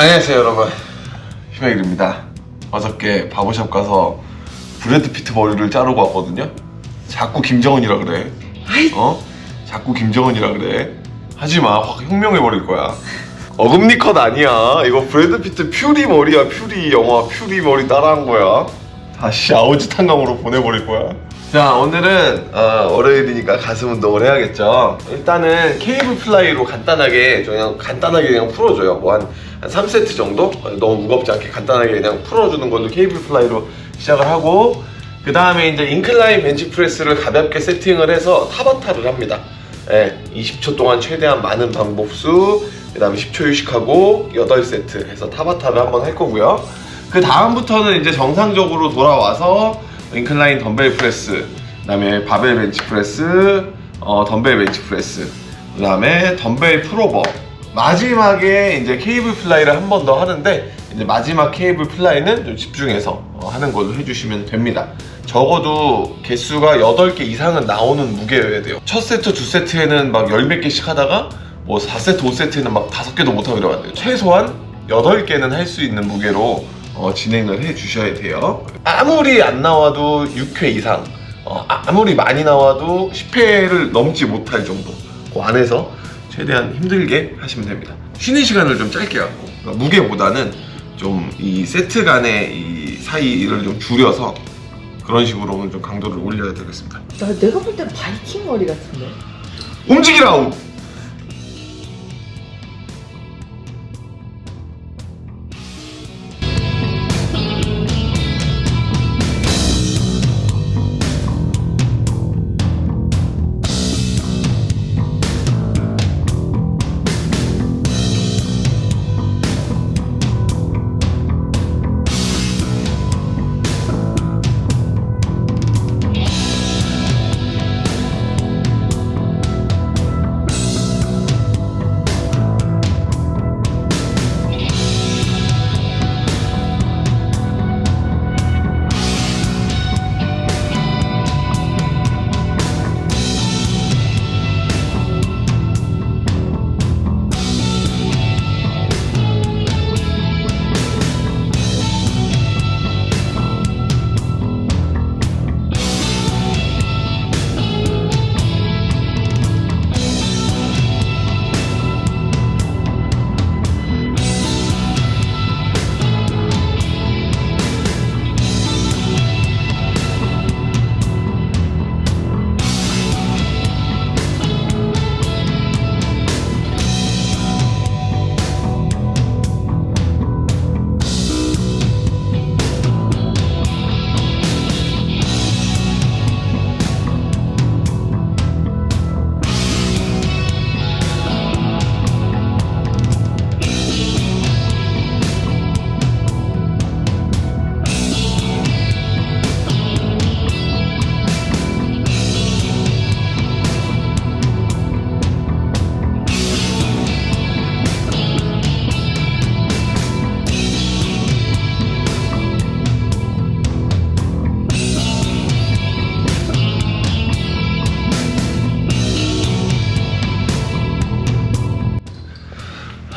안녕하세요 여러분. 휴메일입니다. 어저께 barber shop 가서 브래드 피트 머리를 자르고 왔거든요. 자꾸 김정은이라 그래. 어? 자꾸 김정은이라 그래. 하지마. 확 혁명해버릴 거야. 어금니 컷 아니야. 이거 브래드 피트 퓨리 머리야 퓨리. 영화 퓨리 머리 따라한 거야. 다시 아우지 탄광으로 보내버릴 거야 자 오늘은 어, 월요일이니까 가슴 운동을 해야겠죠? 일단은 cable fly로 간단하게 그냥 간단하게 그냥 풀어줘요. 뭐한 한 3세트 정도? 너무 무겁지 않게 간단하게 그냥 풀어주는 걸로 cable fly로 시작을 하고 그 다음에 이제 incline bench press를 가볍게 세팅을 해서 타바타를 합니다. 예, 20초 동안 최대한 많은 반복 수 그 다음에 10초 휴식하고 8세트 해서 타바타를 한번 할 거고요. 그 다음부터는 이제 정상적으로 돌아와서 incline dumbbell press 그 다음에 barbell bench press 어, dumbbell bench press 그 다음에 dumbbell pullover. 마지막에 이제 cable fly를 한 번 더 하는데 이제 마지막 cable fly는 좀 집중해서 어, 하는 걸로 해주시면 됩니다. 적어도 개수가 8개 이상은 나오는 무게여야 돼요. 첫 세트, 두 세트에는 막 열 몇 개씩 하다가 뭐 4세트, 5세트에는 막 5개도 못하고 이러면 안 돼요. 최소한 8개는 할 수 있는 무게로 어, 진행을 해 주셔야 돼요 아무리 안 나와도 6회 이상 어, 아, 무리 많이 나와도 10회를 넘지 못할 정도 그 안에서 최대한 힘들게 하시면 됩니다 쉬는 시간을 좀 짧게 갖고 그러니까 무게보다는 좀 이 세트 간의 이 사이를 좀 줄여서 그런 식으로 오늘 좀 강도를 올려야 되겠습니다 나 내가 볼 땐 바이킹 머리 같은데. 움직이라우!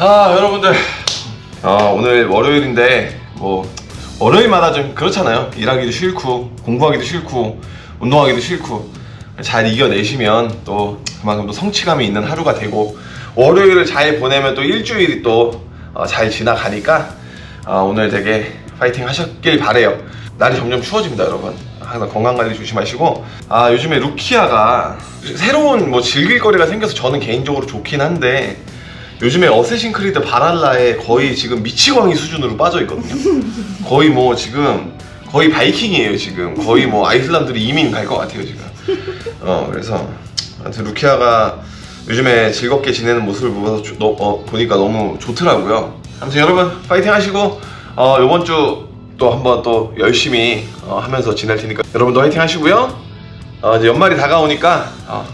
아 여러분들. 아, 오늘 월요일인데 뭐 월요일마다 좀 그렇잖아요. 일하기도 싫고 공부하기도 싫고 운동하기도 싫고 잘 이겨내시면 또 그만큼 또 성취감이 있는 하루가 되고 월요일을 잘 보내면 또 일주일이 또잘 지나가니까 아, 오늘 되게 파이팅 하셨길 바래요. 날이 점점 추워집니다 여러분. 항상 건강관리 조심하시고. 아 요즘에 루키아가 새로운 뭐 즐길 거리가 생겨서 저는 개인적으로 좋긴 한데 요즘에 어쌔신 크리드 발할라에 거의 지금 미치광이 수준으로 빠져 있거든요. 거의 뭐 지금 거의 바이킹이에요 지금. 거의 뭐 아이슬란드로 이민 갈 것 같아요 지금. 어 그래서 아무튼 루키아가 요즘에 즐겁게 지내는 모습을 보면서 조- 너- 어, 보니까 너무 좋더라고요. 아무튼 여러분 파이팅 하시고 어, 이번 주 또 한번 또 열심히 어, 하면서 지낼 테니까 여러분도 파이팅 하시고요. 어, 이제 연말이 다가오니까 어,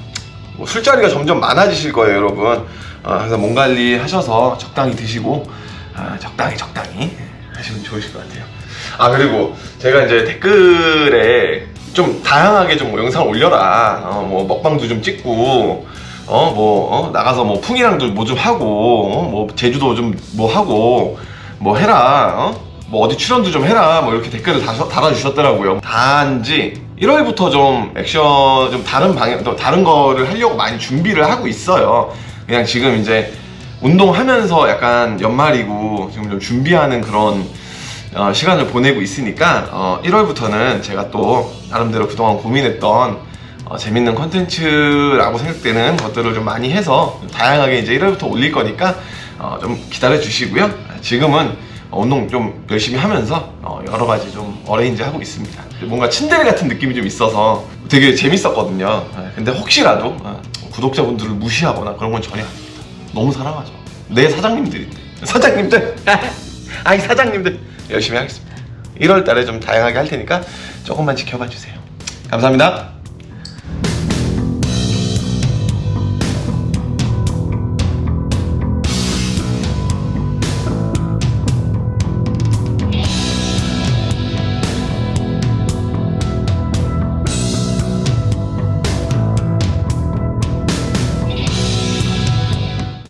뭐 술자리가 점점 많아지실 거예요 여러분 어, 항상 몸 관리 하셔서 적당히 드시고 아, 적당히 적당히 하시면 좋으실 것 같아요. 아 그리고 제가 이제 댓글에 좀 다양하게 좀 뭐 영상 올려라. 어, 뭐 먹방도 좀 찍고 어 뭐 나가서 뭐 풍이랑도 뭐 좀 하고 어, 뭐 제주도 좀 뭐 하고 뭐 해라. 어? 뭐 어디 출연도 좀 해라. 뭐 이렇게 댓글을 다, 달아주셨더라고요. 단지 1월부터 좀 액션 좀 다른 방향 또 다른 거를 하려고 많이 준비를 하고 있어요 그냥 지금 이제 운동하면서 약간 연말이고 지금 좀 준비하는 그런 어, 시간을 보내고 있으니까 어, 1월부터는 제가 또 나름대로 그동안 고민했던 어, 재밌는 컨텐츠라고 생각되는 것들을 좀 많이 해서 다양하게 이제 1월부터 올릴 거니까 어, 좀 기다려 주시고요. 지금은 어, 운동 좀 열심히 하면서 어, 여러 가지 좀 어레인지 하고 있습니다. 뭔가 침대리 같은 느낌이 좀 있어서 되게 재밌었거든요. 예, 근데 혹시라도 어, 구독자분들을 무시하거나 그런 건 전혀 아닙니다. 너무 사랑하죠. 내 사장님들인데. 사장님들! 아이 사장님들! 열심히 하겠습니다. 1월 달에 좀 다양하게 할 테니까 조금만 지켜봐 주세요. 감사합니다.